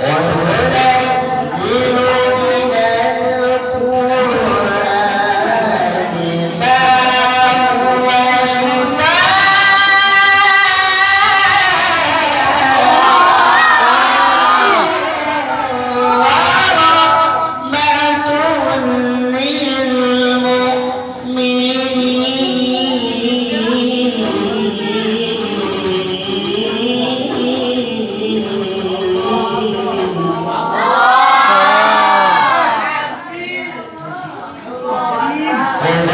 Right. Amen.